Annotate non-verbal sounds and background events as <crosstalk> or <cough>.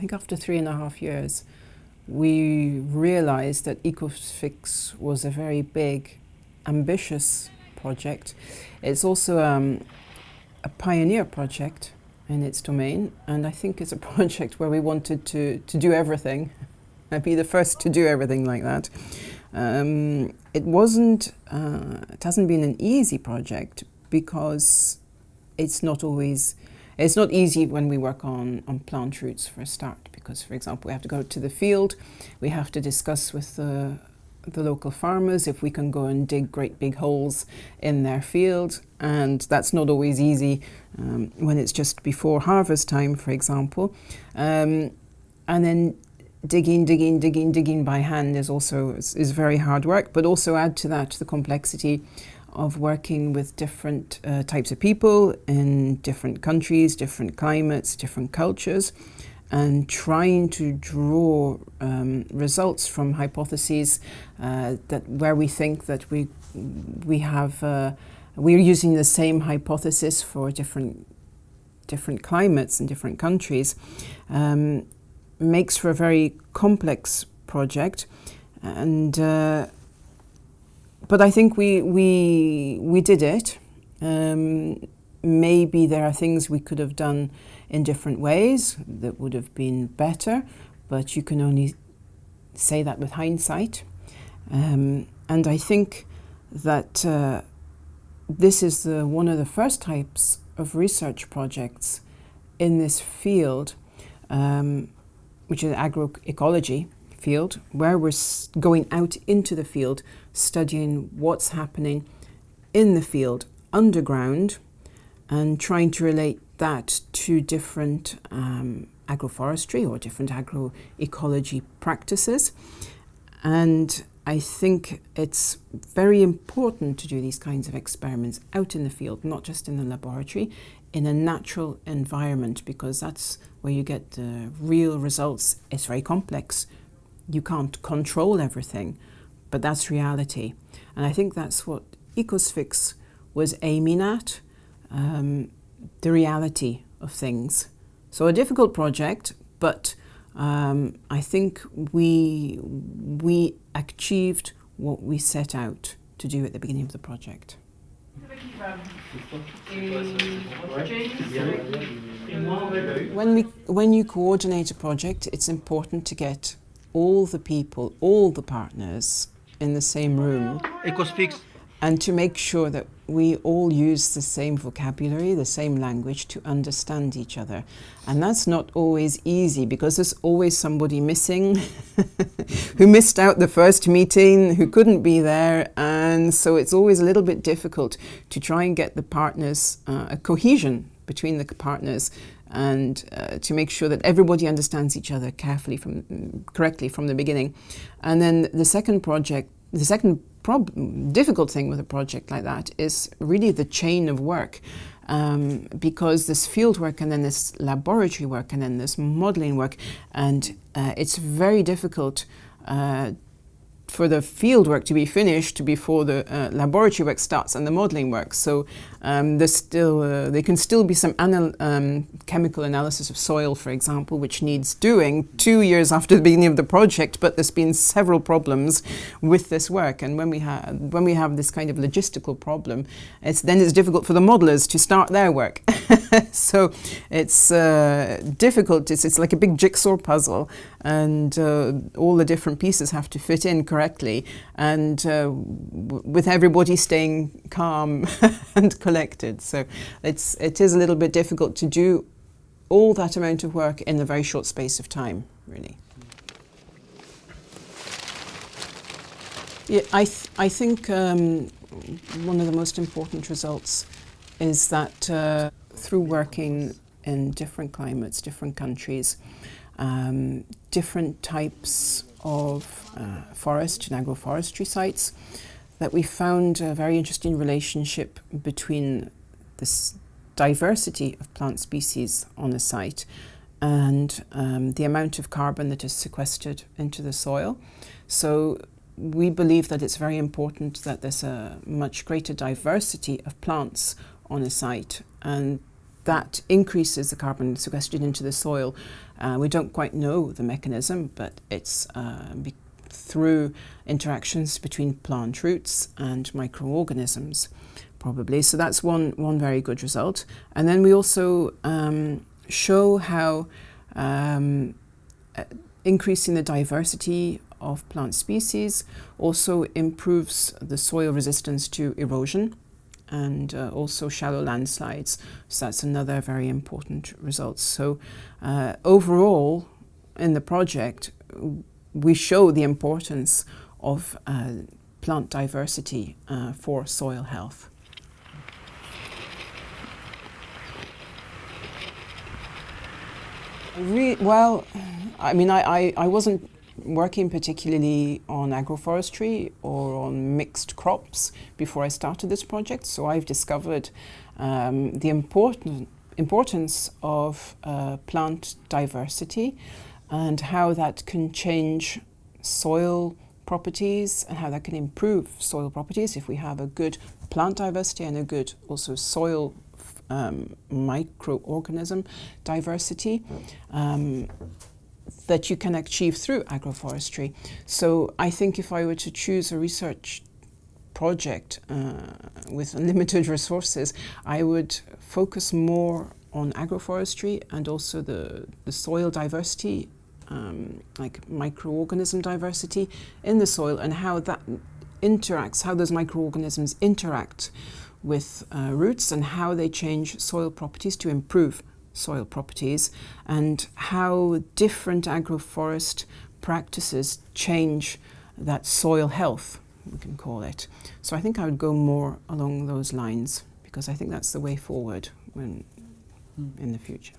think after three and a half years, we realized that EcoFix was a very big, ambitious project. It's also um, a pioneer project in its domain, and I think it's a <laughs> project where we wanted to, to do everything, and be the first to do everything like that. Um, it wasn't, uh, it hasn't been an easy project because it's not always, it's not easy when we work on, on plant roots for a start because, for example, we have to go to the field, we have to discuss with the, the local farmers if we can go and dig great big holes in their field and that's not always easy um, when it's just before harvest time, for example. Um, and then digging, digging, digging, digging by hand is also is, is, very hard work, but also add to that the complexity of working with different uh, types of people in different countries, different climates, different cultures, and trying to draw um, results from hypotheses uh, that where we think that we we have uh, we're using the same hypothesis for different different climates and different countries um, makes for a very complex project. And uh, but I think we we we did it um, maybe there are things we could have done in different ways that would have been better, but you can only say that with hindsight. Um, and I think that uh, this is the, one of the first types of research projects in this field, um, which is agroecology field, where we're going out into the field, studying what's happening in the field underground and trying to relate that to different um, agroforestry or different agroecology practices. And I think it's very important to do these kinds of experiments out in the field, not just in the laboratory, in a natural environment, because that's where you get the real results. It's very complex. You can't control everything, but that's reality. And I think that's what EcoSfix was aiming at. Um, the reality of things. So a difficult project, but um, I think we, we achieved what we set out to do at the beginning of the project. When, we, when you coordinate a project, it's important to get all the people, all the partners in the same room. And to make sure that we all use the same vocabulary, the same language to understand each other. And that's not always easy because there's always somebody missing <laughs> who missed out the first meeting, who couldn't be there. And so it's always a little bit difficult to try and get the partners, uh, a cohesion between the partners and uh, to make sure that everybody understands each other carefully from correctly from the beginning. And then the second project, the second difficult thing with a project like that is really the chain of work. Um, because this field work and then this laboratory work and then this modeling work and uh, it's very difficult uh, for the field work to be finished before the uh, laboratory work starts and the modeling work. So um, there's still, uh, there can still be some anal um, chemical analysis of soil, for example, which needs doing two years after the beginning of the project, but there's been several problems with this work. And when we, have when we have this kind of logistical problem, it's, then it's difficult for the modelers to start their work. <laughs> so it's uh, difficult, it's, it's like a big jigsaw puzzle and uh, all the different pieces have to fit in correctly and uh, with everybody staying calm <laughs> and collected. So it's, it is a little bit difficult to do all that amount of work in a very short space of time, really. Yeah, I, th I think um, one of the most important results is that uh, through working in different climates, different countries, um, different types of uh, forest and agroforestry sites, that we found a very interesting relationship between this diversity of plant species on a site and um, the amount of carbon that is sequestered into the soil. So we believe that it's very important that there's a much greater diversity of plants on a site and that increases the carbon sequestered into the soil Uh, we don't quite know the mechanism, but it's uh, through interactions between plant roots and microorganisms, probably. So that's one, one very good result. And then we also um, show how um, uh, increasing the diversity of plant species also improves the soil resistance to erosion and uh, also shallow landslides. So that's another very important result. So uh, overall, in the project, we show the importance of uh, plant diversity uh, for soil health. Re well, I mean, I, I, I wasn't working particularly on agroforestry or on mixed crops before I started this project. So I've discovered um, the important importance of uh, plant diversity and how that can change soil properties and how that can improve soil properties if we have a good plant diversity and a good also soil um, microorganism diversity. Um, that you can achieve through agroforestry. So I think if I were to choose a research project uh, with <laughs> limited resources, I would focus more on agroforestry and also the, the soil diversity, um, like microorganism diversity in the soil and how that interacts, how those microorganisms interact with uh, roots and how they change soil properties to improve soil properties and how different agroforest practices change that soil health, we can call it. So I think I would go more along those lines because I think that's the way forward when, mm. in the future.